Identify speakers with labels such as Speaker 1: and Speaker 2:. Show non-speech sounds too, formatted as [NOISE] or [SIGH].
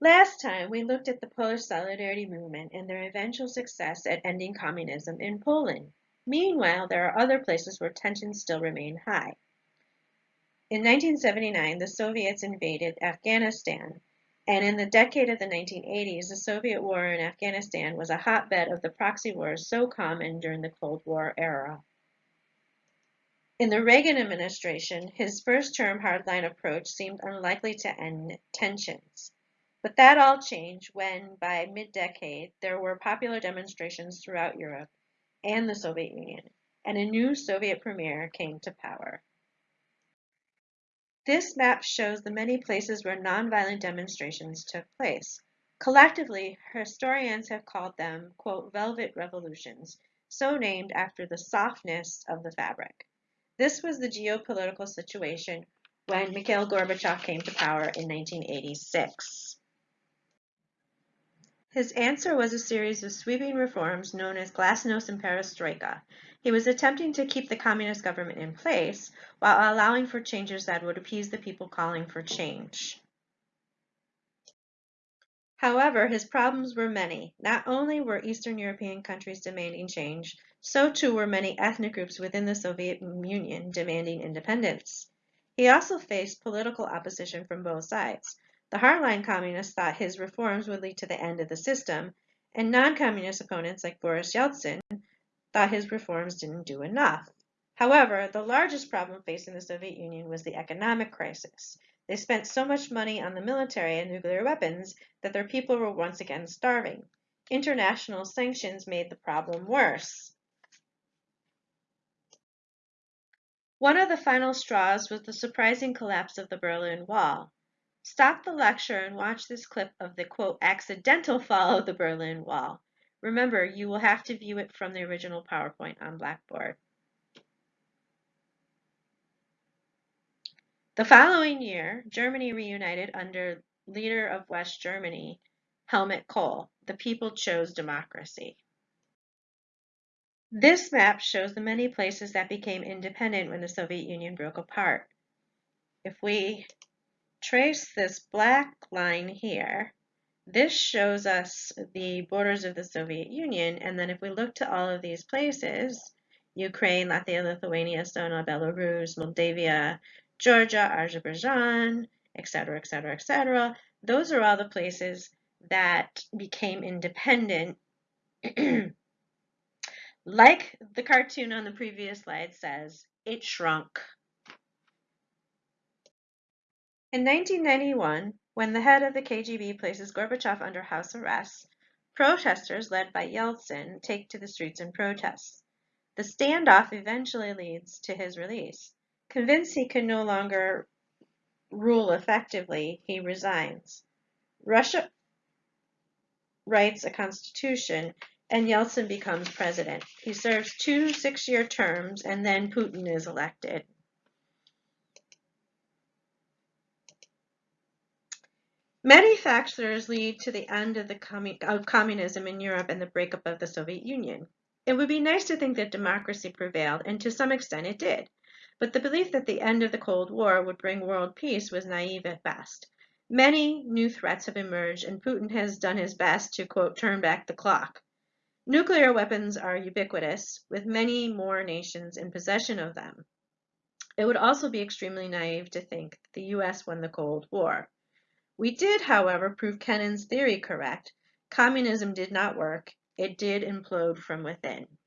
Speaker 1: Last time, we looked at the Polish Solidarity Movement and their eventual success at ending communism in Poland. Meanwhile, there are other places where tensions still remain high. In 1979, the Soviets invaded Afghanistan, and in the decade of the 1980s, the Soviet war in Afghanistan was a hotbed of the proxy wars so common during the Cold War era. In the Reagan administration, his first term hardline approach seemed unlikely to end tensions. But that all changed when, by mid-decade, there were popular demonstrations throughout Europe and the Soviet Union, and a new Soviet premier came to power. This map shows the many places where nonviolent demonstrations took place. Collectively, historians have called them, quote, velvet revolutions, so named after the softness of the fabric. This was the geopolitical situation when Mikhail Gorbachev came to power in 1986. His answer was a series of sweeping reforms known as Glasnost and Perestroika. He was attempting to keep the communist government in place while allowing for changes that would appease the people calling for change. However, his problems were many. Not only were Eastern European countries demanding change, so too were many ethnic groups within the Soviet Union demanding independence. He also faced political opposition from both sides. The hardline communists thought his reforms would lead to the end of the system, and non-communist opponents like Boris Yeltsin thought his reforms didn't do enough. However, the largest problem facing the Soviet Union was the economic crisis. They spent so much money on the military and nuclear weapons that their people were once again starving. International sanctions made the problem worse. One of the final straws was the surprising collapse of the Berlin Wall. Stop the lecture and watch this clip of the quote accidental fall of the Berlin Wall. Remember, you will have to view it from the original PowerPoint on Blackboard. The following year, Germany reunited under leader of West Germany, Helmut Kohl. The people chose democracy. This map shows the many places that became independent when the Soviet Union broke apart. If we trace this black line here, this shows us the borders of the Soviet Union. And then if we look to all of these places, Ukraine, Latvia, Lithuania, Estonia, Belarus, Moldavia, Georgia, Azerbaijan, etc., etc., etc., those are all the places that became independent. [CLEARS THROAT] like the cartoon on the previous slide says, it shrunk. In 1991, when the head of the KGB places Gorbachev under house arrest, protesters led by Yeltsin take to the streets in protest. The standoff eventually leads to his release. Convinced he can no longer rule effectively, he resigns. Russia writes a constitution and Yeltsin becomes president. He serves two six-year terms and then Putin is elected. Many factors lead to the end of, the of communism in Europe and the breakup of the Soviet Union. It would be nice to think that democracy prevailed, and to some extent it did. But the belief that the end of the Cold War would bring world peace was naive at best. Many new threats have emerged, and Putin has done his best to, quote, turn back the clock. Nuclear weapons are ubiquitous, with many more nations in possession of them. It would also be extremely naive to think the US won the Cold War. We did, however, prove Kennan's theory correct. Communism did not work. It did implode from within.